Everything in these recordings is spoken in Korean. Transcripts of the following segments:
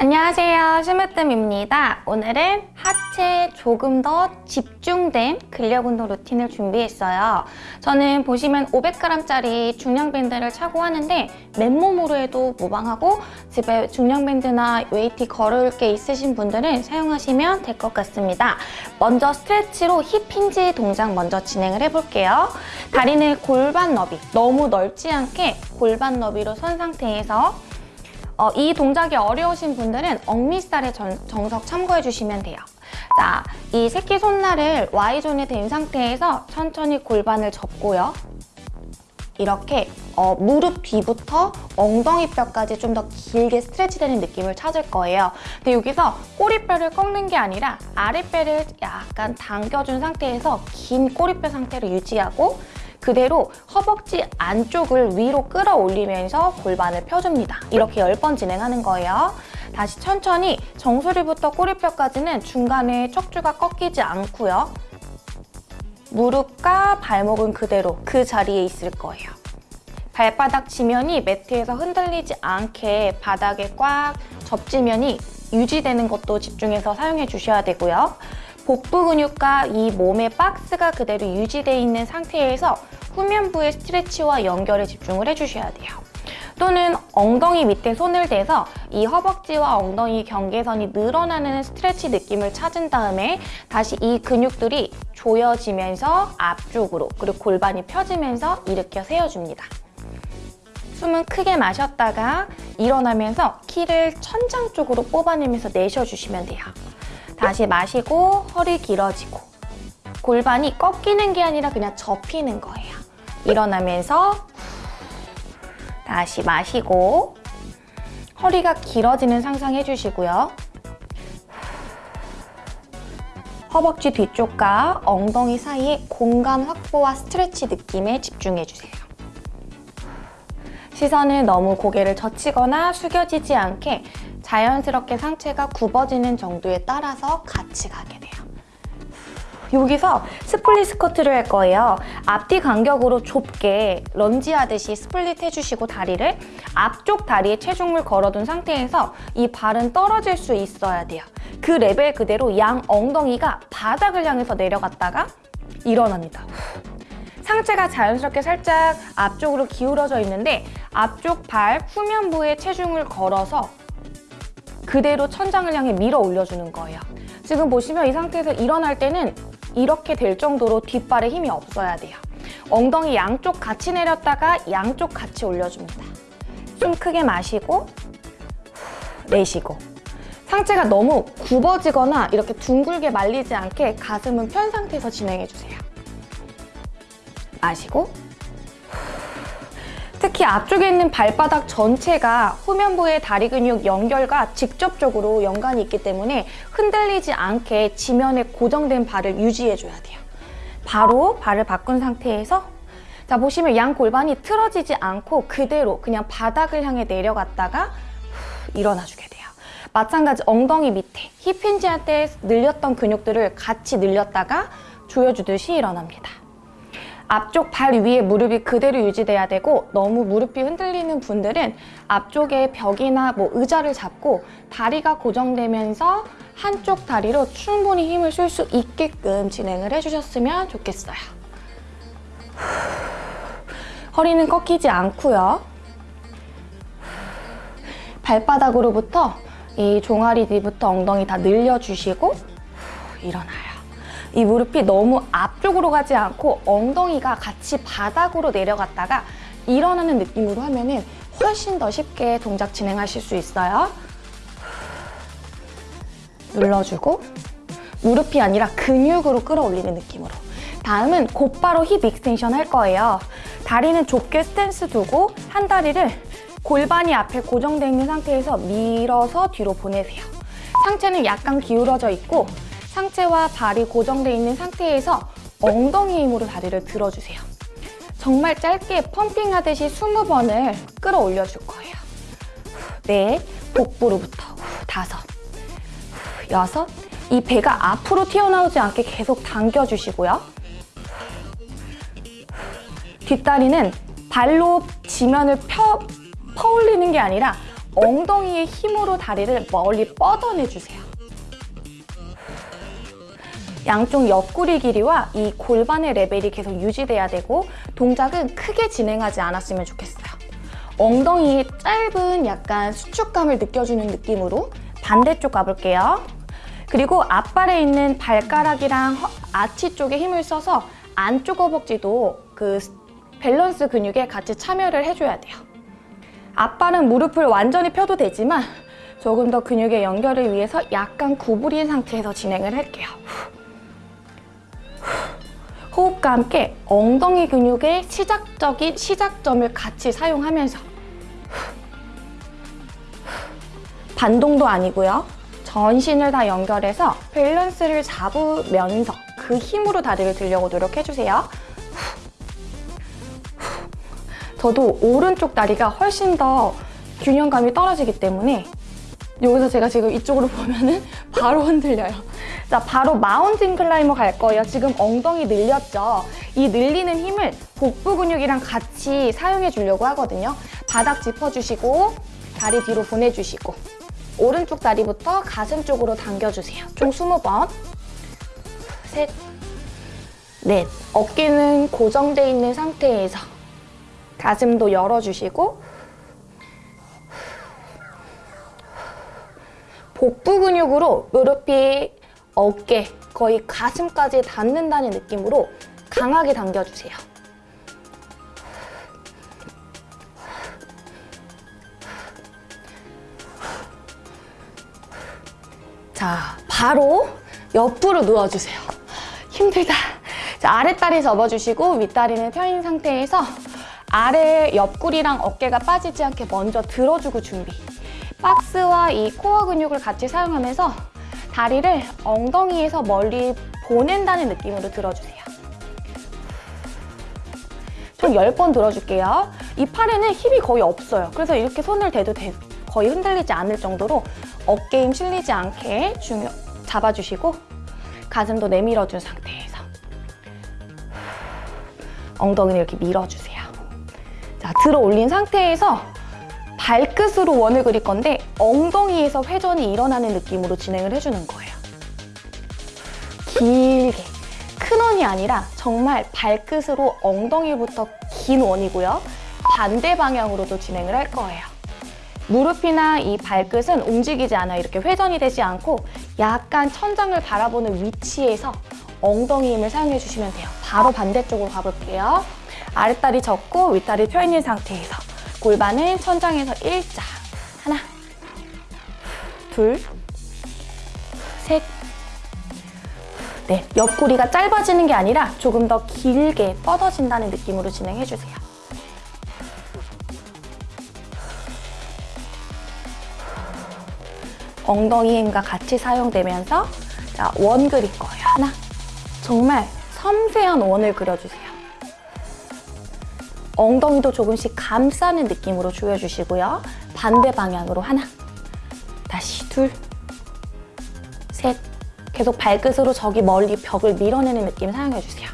안녕하세요. 심으뜸입니다. 오늘은 하체에 조금 더 집중된 근력 운동 루틴을 준비했어요. 저는 보시면 500g짜리 중량 밴드를 차고 하는데 맨몸으로 해도 무방하고 집에 중량 밴드나 웨이트 걸을 게 있으신 분들은 사용하시면 될 것 같습니다. 먼저 stretch로 hip hinge 동작 먼저 진행을 해볼게요. 다리는 골반 너비. 너무 넓지 않게 골반 너비로 선 상태에서 어, 이 동작이 어려우신 분들은 억미스타의 정석 참고해 주시면 돼요. 자, 이 새끼 손날을 Y존에 된 상태에서 천천히 골반을 접고요. 이렇게 어, 무릎 뒤부터 엉덩이 뼈까지 좀 더 길게 스트레치되는 느낌을 찾을 거예요. 근데 여기서 꼬리뼈를 꺾는 게 아니라 아랫배를 약간 당겨준 상태에서 긴 꼬리뼈 상태를 유지하고 그대로 허벅지 안쪽을 위로 끌어올리면서 골반을 펴줍니다. 이렇게 10번 진행하는 거예요. 다시 천천히 정수리부터 꼬리뼈까지는 중간에 척추가 꺾이지 않고요. 무릎과 발목은 그대로 그 자리에 있을 거예요. 발바닥 지면이 매트에서 흔들리지 않게 바닥에 꽉 접지면이 유지되는 것도 집중해서 사용해 주셔야 되고요. 복부 근육과 이 몸의 박스가 그대로 유지되어 있는 상태에서 후면부의 스트레치와 연결에 집중을 해주셔야 돼요. 또는 엉덩이 밑에 손을 대서 이 허벅지와 엉덩이 경계선이 늘어나는 스트레치 느낌을 찾은 다음에 다시 이 근육들이 조여지면서 앞쪽으로 그리고 골반이 펴지면서 일으켜 세워줍니다. 숨은 크게 마셨다가 일어나면서 키를 천장 쪽으로 뽑아내면서 내쉬어주시면 돼요. 다시 마시고 허리 길어지고 골반이 꺾이는 게 아니라 그냥 접히는 거예요. 일어나면서 다시 마시고 허리가 길어지는 상상해 주시고요. 허벅지 뒤쪽과 엉덩이 사이의 공간 확보와 스트레치 느낌에 집중해 주세요. 시선은 너무 고개를 젖히거나 숙여지지 않게 자연스럽게 상체가 굽어지는 정도에 따라서 같이 가게 돼요. 여기서 split 스쿼트를 할 거예요. 앞뒤 간격으로 좁게 런지 하듯이 split 해주시고 다리를 앞쪽 다리에 체중을 걸어둔 상태에서 이 발은 떨어질 수 있어야 돼요. 그 레벨 그대로 양 엉덩이가 바닥을 향해서 내려갔다가 일어납니다. 상체가 자연스럽게 살짝 앞쪽으로 기울어져 있는데 앞쪽 발 후면부에 체중을 걸어서 그대로 천장을 향해 밀어 올려주는 거예요. 지금 보시면 이 상태에서 일어날 때는 이렇게 될 정도로 뒷발에 힘이 없어야 돼요. 엉덩이 양쪽 같이 내렸다가 양쪽 같이 올려줍니다. 숨 크게 마시고 내쉬고 상체가 너무 굽어지거나 이렇게 둥글게 말리지 않게 가슴은 편 상태에서 진행해주세요. 마시고 특히 앞쪽에 있는 발바닥 전체가 후면부의 다리 근육 연결과 직접적으로 연관이 있기 때문에 흔들리지 않게 지면에 고정된 발을 유지해줘야 돼요. 바로 발을 바꾼 상태에서 자 보시면 양 골반이 틀어지지 않고 그대로 그냥 바닥을 향해 내려갔다가 일어나주게 돼요. 마찬가지 엉덩이 밑에 힙 힌지 할 때 늘렸던 근육들을 같이 늘렸다가 조여주듯이 일어납니다. 앞쪽 발 위에 무릎이 그대로 유지돼야 되고 너무 무릎이 흔들리는 분들은 앞쪽에 벽이나 뭐 의자를 잡고 다리가 고정되면서 한쪽 다리로 충분히 힘을 쓸 수 있게끔 진행을 해주셨으면 좋겠어요. 허리는 꺾이지 않고요. 발바닥으로부터 이 종아리 뒤부터 엉덩이 다 늘려주시고 일어나요. 이 무릎이 너무 앞쪽으로 가지 않고 엉덩이가 같이 바닥으로 내려갔다가 일어나는 느낌으로 하면 은 훨씬 더 쉽게 동작 진행하실 수 있어요. 눌러주고 무릎이 아니라 근육으로 끌어올리는 느낌으로 다음은 곧바로 hip extension 할 거예요. 다리는 좁게 stance 두고 한 다리를 골반이 앞에 고정되어 있는 상태에서 밀어서 뒤로 보내세요. 상체는 약간 기울어져 있고 상체와 발이 고정되어 있는 상태에서 엉덩이 힘으로 다리를 들어주세요. 정말 짧게 펌핑하듯이 20번을 끌어올려 줄 거예요. 네, 복부로부터 다섯, 이 배가 앞으로 튀어나오지 않게 계속 당겨주시고요. 뒷다리는 발로 지면을 펴, 퍼올리는 게 아니라 엉덩이의 힘으로 다리를 멀리 뻗어내주세요. 양쪽 옆구리 길이와 이 골반의 레벨이 계속 유지돼야 되고 동작은 크게 진행하지 않았으면 좋겠어요. 엉덩이의 짧은 약간 수축감을 느껴주는 느낌으로 반대쪽 가볼게요. 그리고 앞발에 있는 발가락이랑 허- 아치 쪽에 힘을 써서 안쪽 허벅지도 그 밸런스 근육에 같이 참여를 해줘야 돼요. 앞발은 무릎을 완전히 펴도 되지만 조금 더 근육의 연결을 위해서 약간 구부린 상태에서 진행을 할게요. 호흡과 함께 엉덩이 근육의 시작적인 시작점을 같이 사용하면서 반동도 아니고요. 전신을 다 연결해서 밸런스를 잡으면서 그 힘으로 다리를 들려고 노력해주세요. 저도 오른쪽 다리가 훨씬 더 균형감이 떨어지기 때문에 여기서 제가 지금 이쪽으로 보면 은 바로 흔들려요. 자, 바로 mountain climber 갈 거예요. 지금 엉덩이 늘렸죠? 이 늘리는 힘을 복부 근육이랑 같이 사용해 주려고 하거든요. 바닥 짚어주시고 다리 뒤로 보내주시고 오른쪽 다리부터 가슴 쪽으로 당겨주세요. 총 20번. 셋, 넷. 어깨는 고정돼 있는 상태에서 가슴도 열어주시고 복부 근육으로 무릎이 어깨, 거의 가슴까지 닿는다는 느낌으로 강하게 당겨주세요. 자, 바로 옆으로 누워주세요. 힘들다. 자, 아랫다리 접어주시고 윗다리는 펴인 상태에서 아래 옆구리랑 어깨가 빠지지 않게 먼저 들어주고 준비. 박스와 이 코어 근육을 같이 사용하면서 다리를 엉덩이에서 멀리 보낸다는 느낌으로 들어주세요. 총 10번 들어줄게요. 이 팔에는 힘이 거의 없어요. 그래서 이렇게 손을 대도 돼- 거의 흔들리지 않을 정도로 어깨 힘 실리지 않게 중요, 잡아주시고 가슴도 내밀어준 상태에서 엉덩이를 이렇게 밀어주세요. 자, 들어 올린 상태에서 발끝으로 원을 그릴 건데 엉덩이에서 회전이 일어나는 느낌으로 진행을 해주는 거예요. 길게. 큰 원이 아니라 정말 발끝으로 엉덩이부터 긴 원이고요. 반대 방향으로도 진행을 할 거예요. 무릎이나 이 발끝은 움직이지 않아요. 이렇게 회전이 되지 않고 약간 천장을 바라보는 위치에서 엉덩이 힘을 사용해 주시면 돼요. 바로 반대쪽으로 가볼게요. 아랫다리 접고 윗다리 펴 있는 상태에서 골반은 천장에서 일자. 하나, 둘, 셋, 넷. 옆구리가 짧아지는 게 아니라 조금 더 길게 뻗어진다는 느낌으로 진행해 주세요. 엉덩이 힘과 같이 사용되면서 자, 원 그릴 거예요. 하나. 정말 섬세한 원을 그려주세요. 엉덩이도 조금씩 감싸는 느낌으로 조여주시고요. 반대 방향으로 하나. 다시 둘. 셋. 계속 발끝으로 저기 멀리 벽을 밀어내는 느낌 사용해주세요.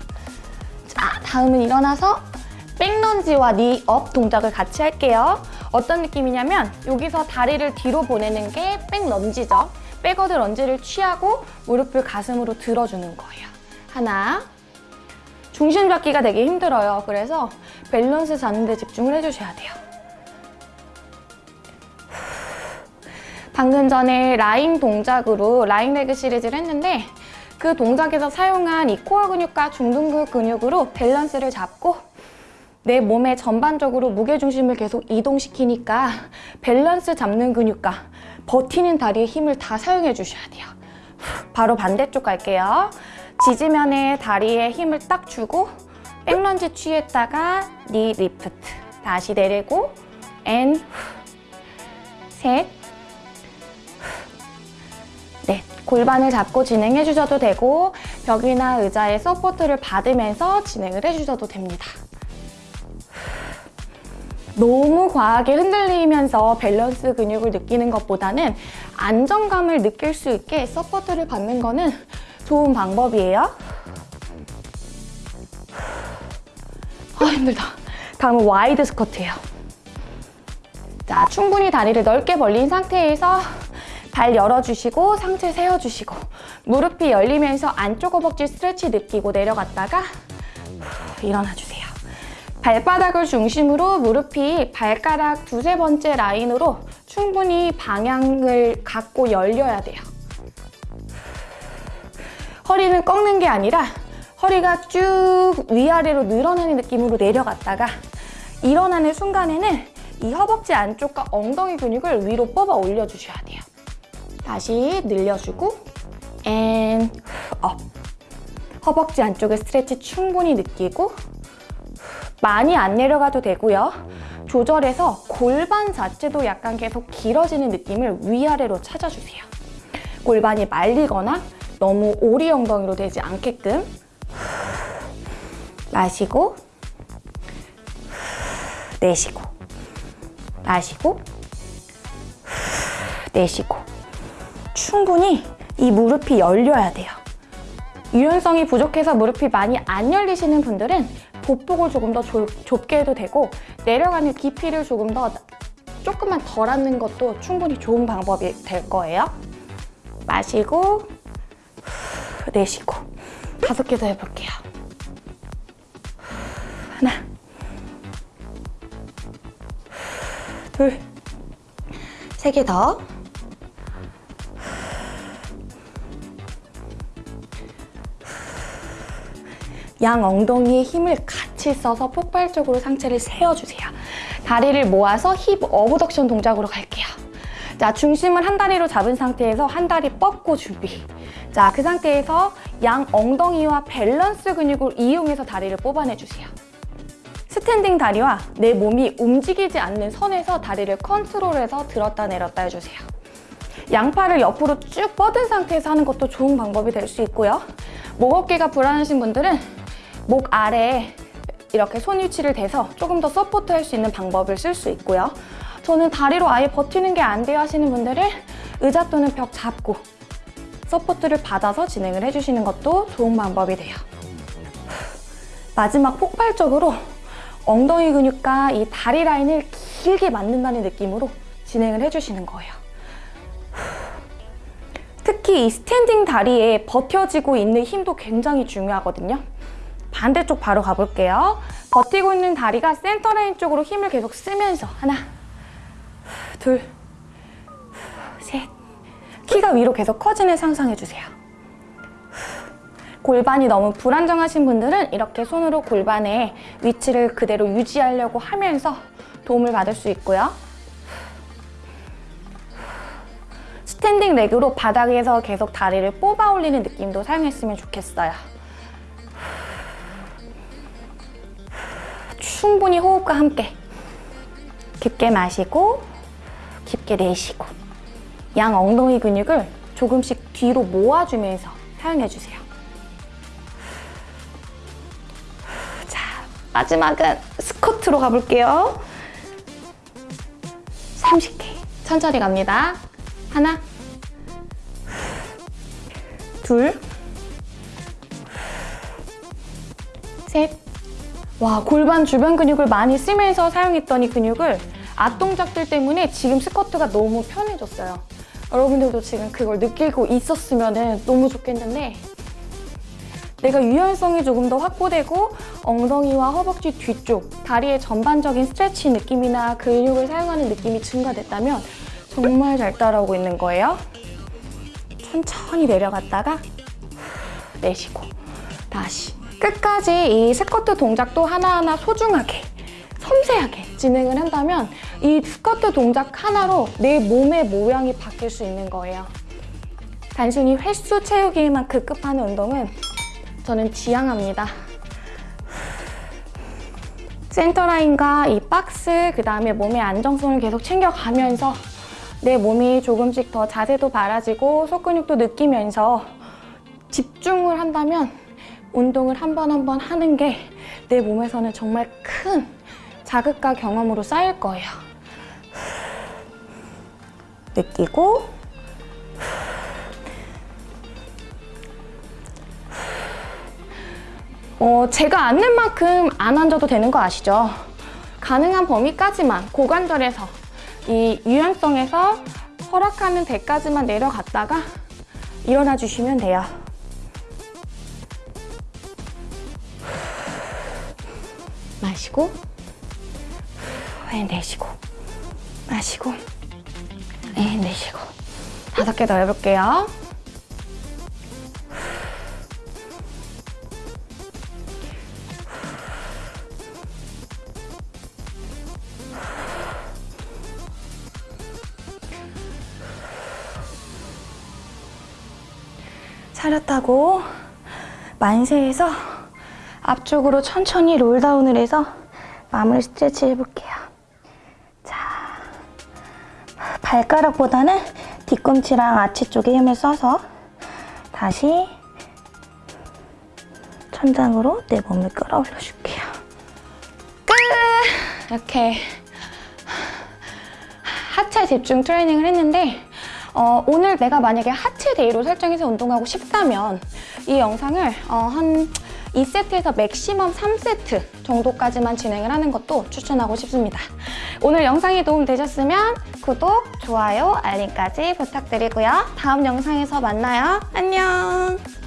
자, 다음은 일어나서 백런지와 니업 동작을 같이 할게요. 어떤 느낌이냐면 여기서 다리를 뒤로 보내는 게 back lunge죠. backward lunge를 취하고 무릎을 가슴으로 들어주는 거예요. 하나. 중심 잡기가 되게 힘들어요. 그래서 밸런스 잡는 데 집중을 해주셔야 돼요. 방금 전에 라인 동작으로 라인 leg 시리즈를 했는데 그 동작에서 사용한 이 코어 근육과 중둔근 근육으로 밸런스를 잡고 내 몸의 전반적으로 무게중심을 계속 이동시키니까 밸런스 잡는 근육과 버티는 다리의 힘을 다 사용해 주셔야 돼요. 바로 반대쪽 갈게요. 지지면에 다리에 힘을 딱 주고 back lunge 취했다가 knee lift. 다시 내리고 and 셋, 네, 골반을 잡고 진행해 주셔도 되고 벽이나 의자에 support를 받으면서 진행을 해주셔도 됩니다. 너무 과하게 흔들리면서 밸런스 근육을 느끼는 것보다는 안정감을 느낄 수 있게 support를 받는 거는 좋은 방법이에요. 아 힘들다. 다음은 wide 스쿼트예요. 자, 충분히 다리를 넓게 벌린 상태에서 발 열어주시고 상체 세워주시고 무릎이 열리면서 안쪽 허벅지 스트레치 느끼고 내려갔다가 후, 일어나주세요. 발바닥을 중심으로 무릎이 발가락 두세 번째 라인으로 충분히 방향을 갖고 열려야 돼요. 허리는 꺾는 게 아니라 허리가 쭉 위아래로 늘어나는 느낌으로 내려갔다가 일어나는 순간에는 이 허벅지 안쪽과 엉덩이 근육을 위로 뽑아 올려주셔야 돼요. 다시 늘려주고 and up. 허벅지 안쪽의 stretch 충분히 느끼고 많이 안 내려가도 되고요. 조절해서 골반 자체도 약간 계속 길어지는 느낌을 위아래로 찾아주세요. 골반이 말리거나 너무 오리 엉덩이로 되지 않게끔 마시고 내쉬고 마시고 내쉬고 충분히 이 무릎이 열려야 돼요. 유연성이 부족해서 무릎이 많이 안 열리시는 분들은 보폭을 조금 더 좁, 좁게 해도 되고 내려가는 깊이를 조금 더 조금만 덜 하는 것도 충분히 좋은 방법이 될 거예요. 마시고 내쉬고 다섯 개 더 해볼게요. 하나 둘 세 개 더. 양 엉덩이에 힘을 같이 써서 폭발적으로 상체를 세워주세요. 다리를 모아서 힙 어브덕션 동작으로 갈게요. 자, 중심을 한 다리로 잡은 상태에서 한 다리 뻗고 준비. 자, 그 상태에서 양 엉덩이와 밸런스 근육을 이용해서 다리를 뽑아내주세요. standing 다리와 내 몸이 움직이지 않는 선에서 다리를 컨트롤해서 들었다 내렸다 해주세요. 양팔을 옆으로 쭉 뻗은 상태에서 하는 것도 좋은 방법이 될 수 있고요. 목 어깨가 불안하신 분들은 목 아래에 이렇게 손 위치를 대서 조금 더 support 할 수 있는 방법을 쓸 수 있고요. 저는 다리로 아예 버티는 게 안 돼요 하시는 분들은 의자 또는 벽 잡고 support를 받아서 진행을 해주시는 것도 좋은 방법이 돼요. 마지막 폭발적으로 엉덩이 근육과 이 다리 라인을 길게 만든다는 느낌으로 진행을 해주시는 거예요. 특히 이 standing 다리에 버텨지고 있는 힘도 굉장히 중요하거든요. 반대쪽 바로 가볼게요. 버티고 있는 다리가 센터 라인 쪽으로 힘을 계속 쓰면서 하나, 둘, 셋. 키가 위로 계속 커지는 상상해주세요. 골반이 너무 불안정하신 분들은 이렇게 손으로 골반의 위치를 그대로 유지하려고 하면서 도움을 받을 수 있고요. standing leg로 바닥에서 계속 다리를 뽑아 올리는 느낌도 사용했으면 좋겠어요. 충분히 호흡과 함께 깊게 마시고 깊게 내쉬고 양 엉덩이 근육을 조금씩 뒤로 모아주면서 사용해주세요. 자, 마지막은 스쿼트로 가볼게요. 30개. 천천히 갑니다. 하나, 둘, 셋. 와, 골반 주변 근육을 많이 쓰면서 사용했던 이 근육을 앞 동작들 때문에 지금 스쿼트가 너무 편해졌어요. 여러분들도 지금 그걸 느끼고 있었으면 너무 좋겠는데 내가 유연성이 조금 더 확보되고 엉덩이와 허벅지 뒤쪽, 다리의 전반적인 스트레치 느낌이나 근육을 사용하는 느낌이 증가됐다면 정말 잘 따라오고 있는 거예요. 천천히 내려갔다가 내쉬고 다시 끝까지 이 스쿼트 동작도 하나하나 소중하게 섬세하게 진행을 한다면 이 스쿼트 동작 하나로 내 몸의 모양이 바뀔 수 있는 거예요. 단순히 횟수 채우기에만 급급하는 운동은 저는 지향합니다. 센터라인과 이 박스, 그 다음에 몸의 안정성을 계속 챙겨가면서 내 몸이 조금씩 더 자세도 바라지고 속근육도 느끼면서 집중을 한다면 운동을 한 번 한 번 하는 게 내 몸에서는 정말 큰 자극과 경험으로 쌓일 거예요. 느끼고 어, 제가 앉는 만큼 안 앉아도 되는 거 아시죠? 가능한 범위까지만 고관절에서 이 유연성에서 허락하는 데까지만 내려갔다가 일어나 주시면 돼요. 마시고 내쉬고 마시고 내쉬고 다섯 개 더 해볼게요. 차렷하고 만세해서 앞쪽으로 천천히 롤다운을 해서 마무리 스트레치 해볼게요. 발가락보다는 뒤꿈치랑 아치 쪽에 힘을 써서 다시 천장으로 내 몸을 끌어올려 줄게요. 끝! 이렇게 하체 집중 트레이닝을 했는데 어, 오늘 내가 만약에 하체 day로 설정해서 운동하고 싶다면 이 영상을 어, 한 2세트에서 maximum 3세트 정도까지만 진행을 하는 것도 추천하고 싶습니다. 오늘 영상이 도움되셨으면 구독, 좋아요, 알림까지 부탁드리고요. 다음 영상에서 만나요. 안녕!